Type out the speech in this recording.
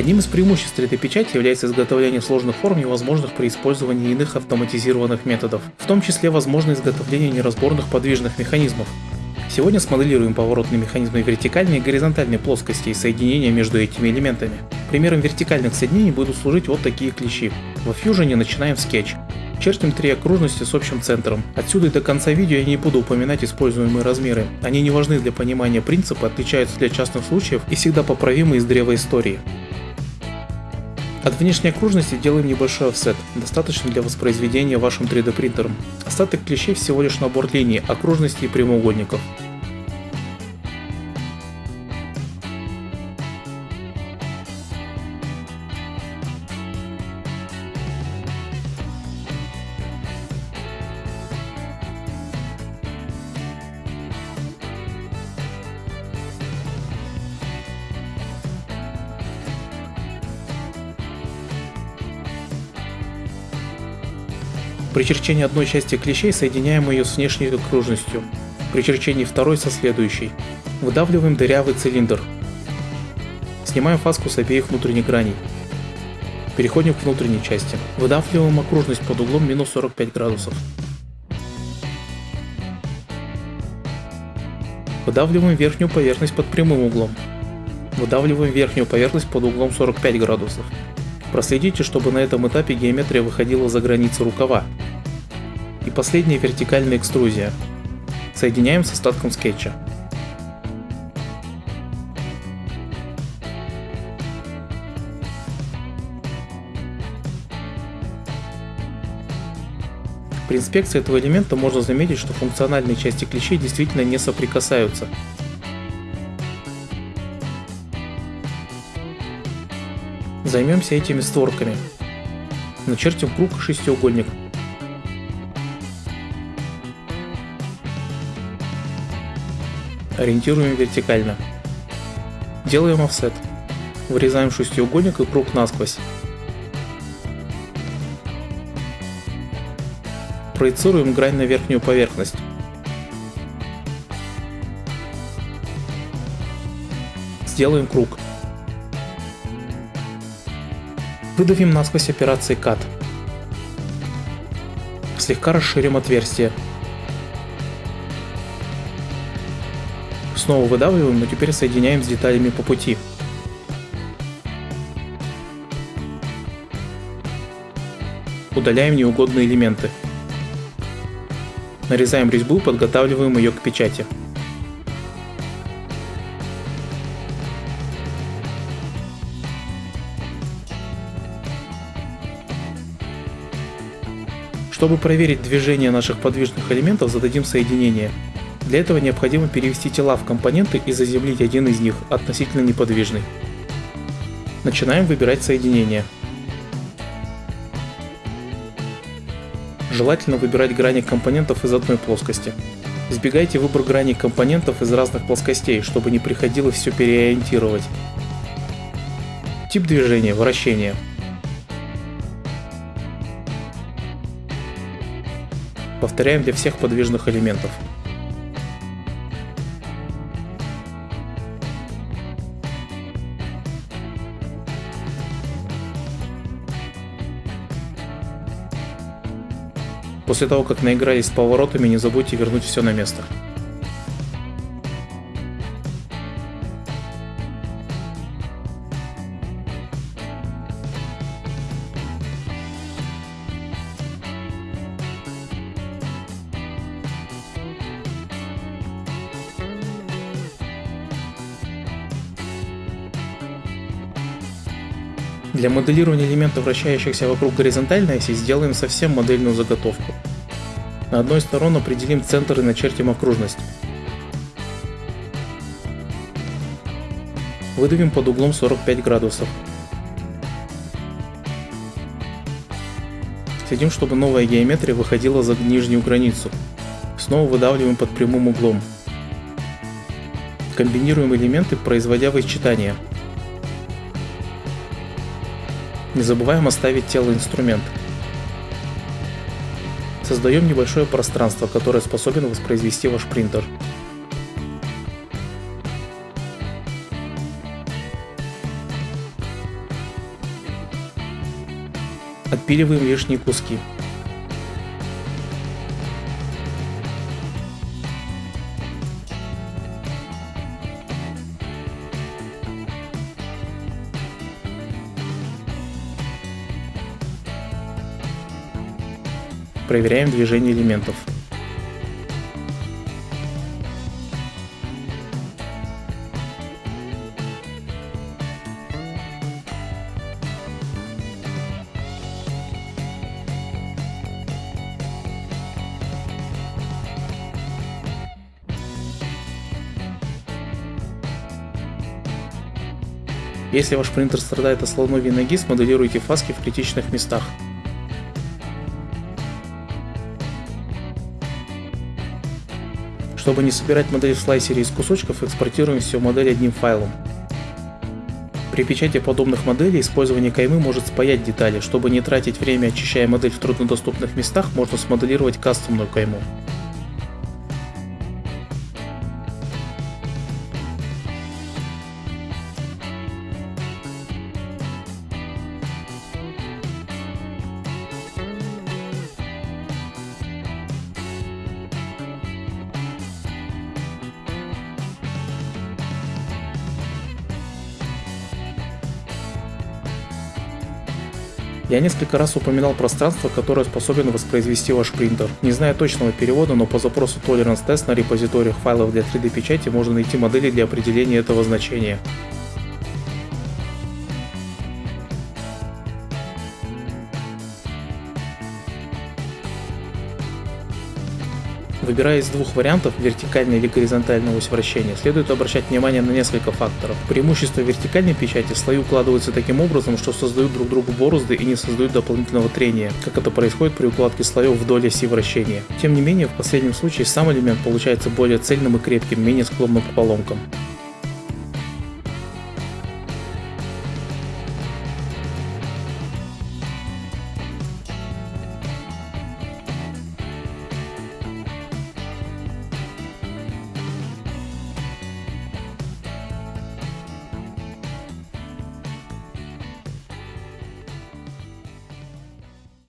Одним из преимуществ 3D-печати является изготовление сложных форм, невозможных при использовании иных автоматизированных методов, в том числе возможно изготовление неразборных подвижных механизмов. Сегодня смоделируем поворотные механизмы вертикальной и горизонтальной плоскости и соединения между этими элементами. Примером вертикальных соединений будут служить вот такие клещи. Во Fusion начинаем скетч. Чертим три окружности с общим центром. Отсюда и до конца видео я не буду упоминать используемые размеры. Они не важны для понимания принципа, отличаются для частных случаев и всегда поправимы из древа истории. От внешней окружности делаем небольшой офсет, достаточно для воспроизведения вашим 3D принтером. Остаток клещей всего лишь набор линий, окружностей и прямоугольников. При черчении одной части клещей соединяем ее с внешней окружностью, при черчении второй со следующей. Выдавливаем дырявый цилиндр. Снимаем фаску с обеих внутренних граней. Переходим к внутренней части. Выдавливаем окружность под углом минус 45 градусов. Выдавливаем верхнюю поверхность под прямым углом. Выдавливаем верхнюю поверхность под углом 45 градусов. Проследите, чтобы на этом этапе геометрия выходила за границы рукава. И последняя вертикальная экструзия. Соединяем с остатком скетча. При инспекции этого элемента можно заметить, что функциональные части клещей действительно не соприкасаются, Займемся этими створками. Начертим круг и шестиугольник. Ориентируем вертикально. Делаем офсет. Вырезаем шестиугольник и круг насквозь. Проецируем грань на верхнюю поверхность. Сделаем круг. Выдавим насквозь операции Cut. Слегка расширим отверстие. Снова выдавливаем, но теперь соединяем с деталями по пути. Удаляем неугодные элементы. Нарезаем резьбу подготавливаем ее к печати. Чтобы проверить движение наших подвижных элементов, зададим соединение. Для этого необходимо перевести тела в компоненты и заземлить один из них, относительно неподвижный. Начинаем выбирать соединение. Желательно выбирать грани компонентов из одной плоскости. Избегайте выбор граней компонентов из разных плоскостей, чтобы не приходилось все переориентировать. Тип движения – вращение. Повторяем для всех подвижных элементов. После того, как наигрались с поворотами, не забудьте вернуть все на место. Для моделирования элементов, вращающихся вокруг горизонтальной оси, сделаем совсем модельную заготовку. На одной из сторон определим центр и начертим окружность. Выдавим под углом 45 градусов. Следим, чтобы новая геометрия выходила за нижнюю границу. Снова выдавливаем под прямым углом. Комбинируем элементы, производя вычитания. Не забываем оставить тело инструмент. Создаем небольшое пространство, которое способен воспроизвести ваш принтер. Отпиливаем лишние куски. Проверяем движение элементов. Если ваш принтер страдает от слоновьей ноги, смоделируйте фаски в критичных местах. Чтобы не собирать модель в слайсере из кусочков, экспортируем всю модель одним файлом. При печати подобных моделей использование каймы может спаять детали. Чтобы не тратить время очищая модель в труднодоступных местах, можно смоделировать кастомную кайму. Я несколько раз упоминал пространство, которое способен воспроизвести ваш принтер. Не зная точного перевода, но по запросу Tolerance Test на репозиториях файлов для 3D печати можно найти модели для определения этого значения. Выбирая из двух вариантов, вертикальной или горизонтального ось вращения, следует обращать внимание на несколько факторов. Преимущество вертикальной печати слои укладываются таким образом, что создают друг другу борозды и не создают дополнительного трения, как это происходит при укладке слоев вдоль оси вращения. Тем не менее, в последнем случае сам элемент получается более цельным и крепким, менее склонным к поломкам.